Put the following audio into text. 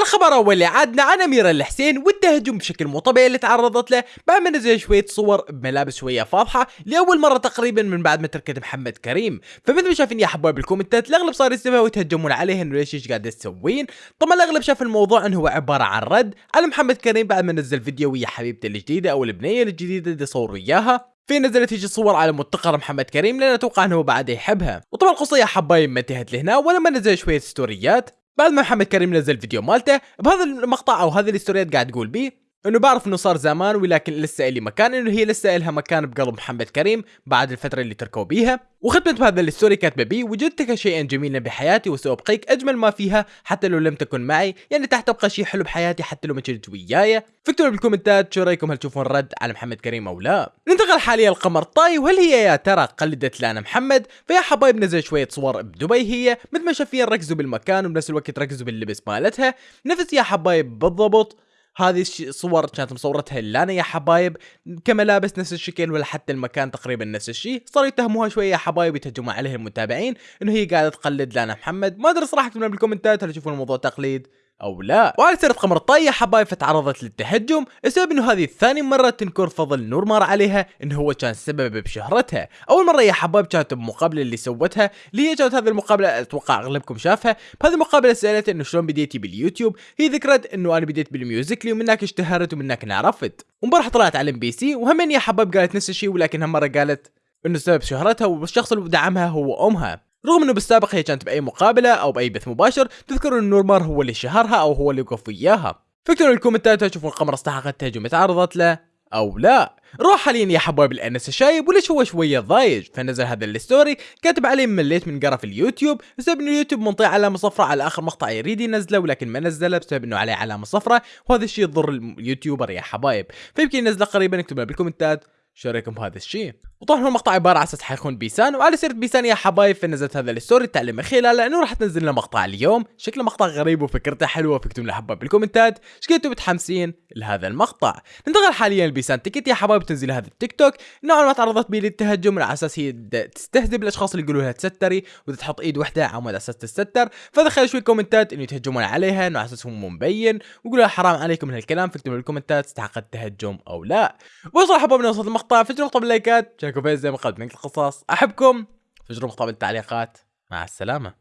الخبر أول عادنا عن اميره الحسين والتهجم بشكل مو طبيعي اللي تعرضت له. بعد ما نزل شوية صور بملابس شوية فاضحة لأول مرة تقريبا من بعد ما تركت محمد كريم. فمثل ما شايفين يا حبايب بالكومنتات الأغلب صار يسمعوا ويتهجمون عليه انه ليش إيش قاعد تسوين طبعا الأغلب شاف الموضوع إنه هو عبارة عن رد على محمد كريم بعد ما نزل فيديو ويا حبيبته الجديدة أو البنية الجديدة اللي صور وياها في نزلت هيجي صور على متقر محمد كريم لأن أتوقع إنه بعد يحبها. وطبعا القصة يا حبايب ما انتهت لهنا ولما نزل شوية ستوريات. بعد ما محمد كريم نزل فيديو مالته بهذا المقطع أو هذه الاستوريات قاعد تقول بيه انه بعرف انه صار زمان ولكن لسه إلي مكان انه هي لسه إلها مكان بقلب محمد كريم بعد الفترة اللي تركوا بيها. وختمت بهذا ال story كاتبة بي وجدتك شيئا جميلا بحياتي وسأبقيك أجمل ما فيها حتى لو لم تكن معي. يعني راح تبقى شيء حلو بحياتي حتى لو ما كنت وياي. فاكتبوا بالكومنتات شو رأيكم؟ هل تشوفون رد على محمد كريم أو لا؟ ننتقل حاليا القمر طاي وهل هي يا ترى قلدت لانا محمد؟ فيا حبايب نزل شوية صور بدبي هي. مثل ما شايفين ركزوا بالمكان وبنفس الوقت ركزوا باللبس مالتها. نفس يا حبايب بالضبط. هذه الصور كانت مصورتها لانا يا حبايب كملابس نفس الشكل ولا حتى المكان تقريبا نفس الشيء. صاروا يتهموها شوية يا حبايب يتهجمون عليها المتابعين إنه هي قاعدة تقلد لانا محمد. ما أدري صراحة اكتبوا بالكومنتات هل تشوفون الموضوع تقليد؟ أو لا. وعلى سيره قمر الطاية حبايب فتعرضت للتهجم السبب إنه هذه ثاني مرة تنكر فضل نور مار عليها إنه هو كان سبب بشهرتها. أول مرة يا حبايب كانت بمقابلة اللي سوتها اللي هي كانت هذه المقابلة أتوقع أغلبكم شافها. بهذه المقابلة سألت إنه شلون بديتي باليوتيوب؟ هي ذكرت إنه أنا بديت بالميوزيكلي ومن هناك اشتهرت ومن هناك انعرفت. ومبارح طلعت على إم بي سي وهم يا حبايب قالت نفس الشيء ولكن هالمره قالت إنه سبب شهرتها والشخص اللي دعمها هو أمها. رغم إنه بالسابق هي كانت بأي مقابلة أو بأي بث مباشر تذكر ان نورمار هو اللي شهرها أو هو اللي وقف وياها. فاكتبوا بالكومنتات تشوفون القمر استحقت تهجم تعرضت له أو لا. نروح حاليا يا حبايب الأنس شايب وليش هو شوية ضايج؟ فنزل هذا ال story كاتب عليه مليت من قرف اليوتيوب بسبب إنه اليوتيوب منطي علامه صفراء على آخر مقطع يريد ينزله ولكن ما نزله بسبب إنه عليه علامه صفراء وهذا الشيء يضر ال YouTuber يا حبايب. فيمكن ينزله قريبا اكتبوا بالكومنتات. شو رأيكم بهذا الشيء؟ وطبعا المقطع عبارة على أساس حيكون بيسان وعلى سيرة بيسان يا حبايب فنزلت هذا ال story اللي تعلن من خلاله انه راح تنزل لنا مقطع اليوم. شكله مقطع غريب وفكرته حلوة فاكتبوا لي حبايب بالكومنتات. إذا كنتوا متحمسين لهذا المقطع؟ ننتقل حاليا لبيسان تيكت. يا حبايب تنزل هذا التيك توك. نوعا ما تعرضت به للتهجم على أساس هي تستهزئ الأشخاص اللي يقولوا لها تستري وتحط إيد واحدة على أساس تستر. فدخل شوي كومنتات إنه يتهجمون عليها إنه على أساس هو مو مبين ويقولوا حرام عليكم من هالكلام فاكتبوا بالكومنتات تستحق التهجم أو لا. وصل حبايبنا وصلت المقطع. مقطع باللايكات. فيه زي ما قلت من القصص. أحبكم. فجروا مقطع بالتعليقات مع السلامة.